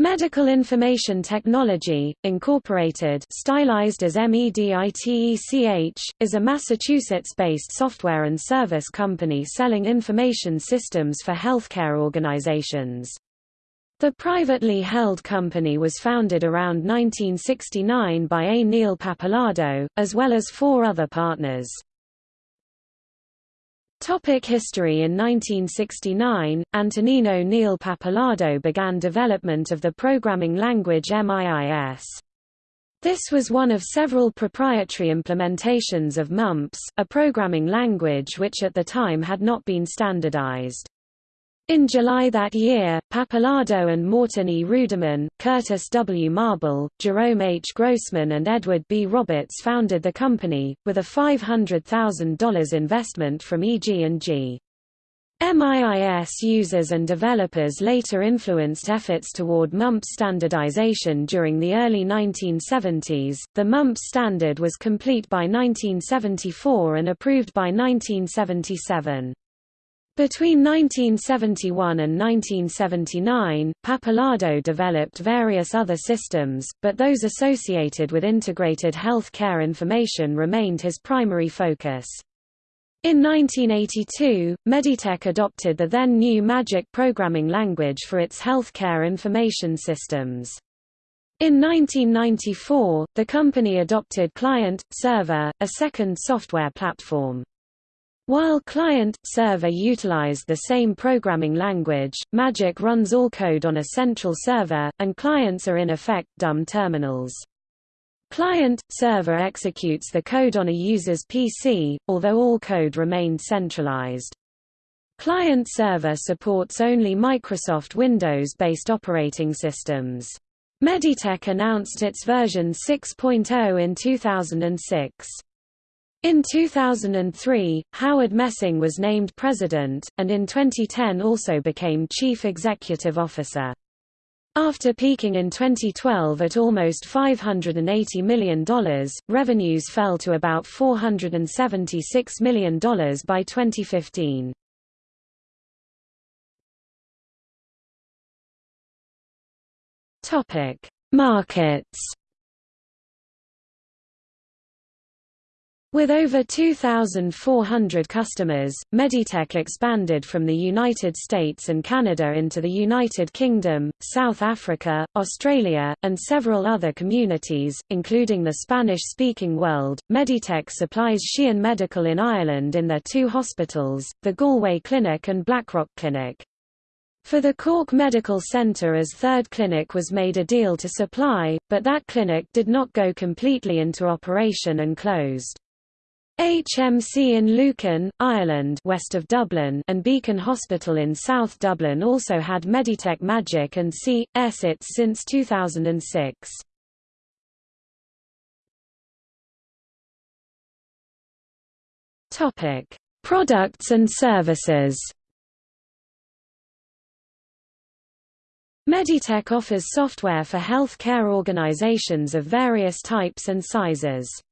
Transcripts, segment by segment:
Medical Information Technology, Incorporated stylized as MEDITECH, is a Massachusetts-based software and service company selling information systems for healthcare organizations. The privately held company was founded around 1969 by A. Neil Pappalardo, as well as four other partners. Topic history In 1969, Antonino Neil Pappalardo began development of the programming language MIIS. This was one of several proprietary implementations of MUMPS, a programming language which at the time had not been standardized. In July that year, Pappalardo and Morton E. Ruderman, Curtis W. Marble, Jerome H. Grossman and Edward B. Roberts founded the company, with a $500,000 investment from EG&G. MIIS users and developers later influenced efforts toward MUMPS standardization during the early 1970s. The MUMPS standard was complete by 1974 and approved by 1977. Between 1971 and 1979, Pappalardo developed various other systems, but those associated with integrated health care information remained his primary focus. In 1982, Meditech adopted the then new MAGIC programming language for its healthcare information systems. In 1994, the company adopted Client, Server, a second software platform. While client-server utilize the same programming language, Magic runs all code on a central server, and clients are in effect dumb terminals. Client-server executes the code on a user's PC, although all code remained centralized. Client-server supports only Microsoft Windows-based operating systems. Meditech announced its version 6.0 in 2006. In 2003, Howard Messing was named president, and in 2010 also became chief executive officer. After peaking in 2012 at almost $580 million, revenues fell to about $476 million by 2015. Markets With over 2,400 customers, Meditech expanded from the United States and Canada into the United Kingdom, South Africa, Australia, and several other communities, including the Spanish-speaking world. Meditech supplies Sheehan Medical in Ireland in their two hospitals, the Galway Clinic and Blackrock Clinic. For the Cork Medical Centre as third clinic was made a deal to supply, but that clinic did not go completely into operation and closed. HMC in Lucan, Ireland west of Dublin and Beacon Hospital in South Dublin also had Meditech Magic and C.S. its since 2006. Topic: Products and services. Meditech offers software for health care organizations of various types and sizes.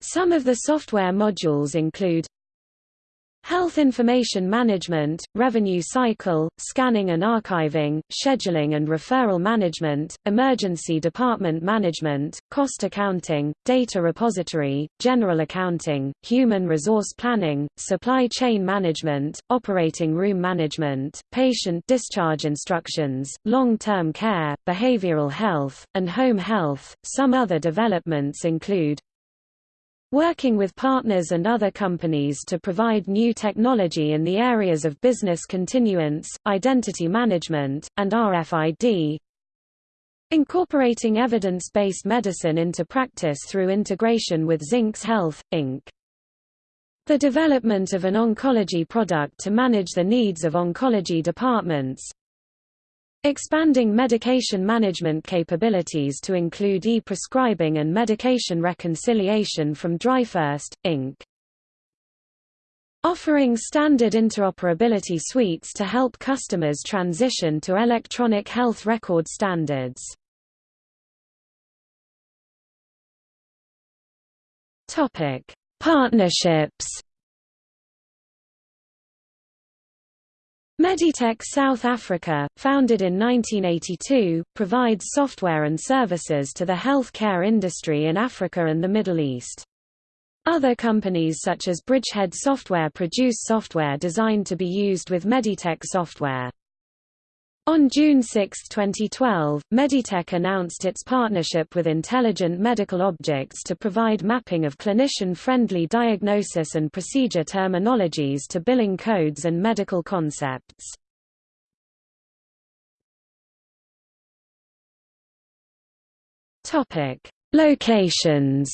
Some of the software modules include Health information management, revenue cycle, scanning and archiving, scheduling and referral management, emergency department management, cost accounting, data repository, general accounting, human resource planning, supply chain management, operating room management, patient discharge instructions, long-term care, behavioral health, and home health. Some other developments include Working with partners and other companies to provide new technology in the areas of business continuance, identity management, and RFID. Incorporating evidence-based medicine into practice through integration with Zynx Health, Inc. The development of an oncology product to manage the needs of oncology departments, Expanding medication management capabilities to include e-prescribing and medication reconciliation from DrFirst, Inc. Offering standard interoperability suites to help customers transition to electronic health record standards. Partnerships Meditech South Africa, founded in 1982, provides software and services to the healthcare industry in Africa and the Middle East. Other companies such as Bridgehead Software produce software designed to be used with Meditech software. On June 6, 2012, Meditech announced its partnership with Intelligent Medical Objects to provide mapping of clinician-friendly diagnosis and procedure terminologies to billing codes and medical concepts. Locations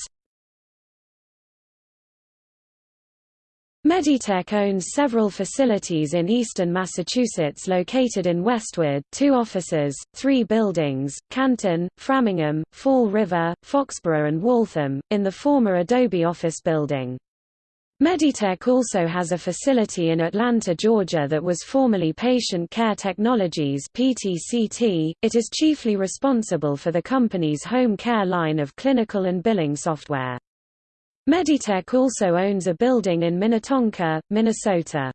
Meditech owns several facilities in eastern Massachusetts located in Westwood two offices, three buildings, Canton, Framingham, Fall River, Foxborough and Waltham, in the former Adobe office building. Meditech also has a facility in Atlanta, Georgia that was formerly Patient Care Technologies PTCT. .It is chiefly responsible for the company's home care line of clinical and billing software. Meditech also owns a building in Minnetonka, Minnesota.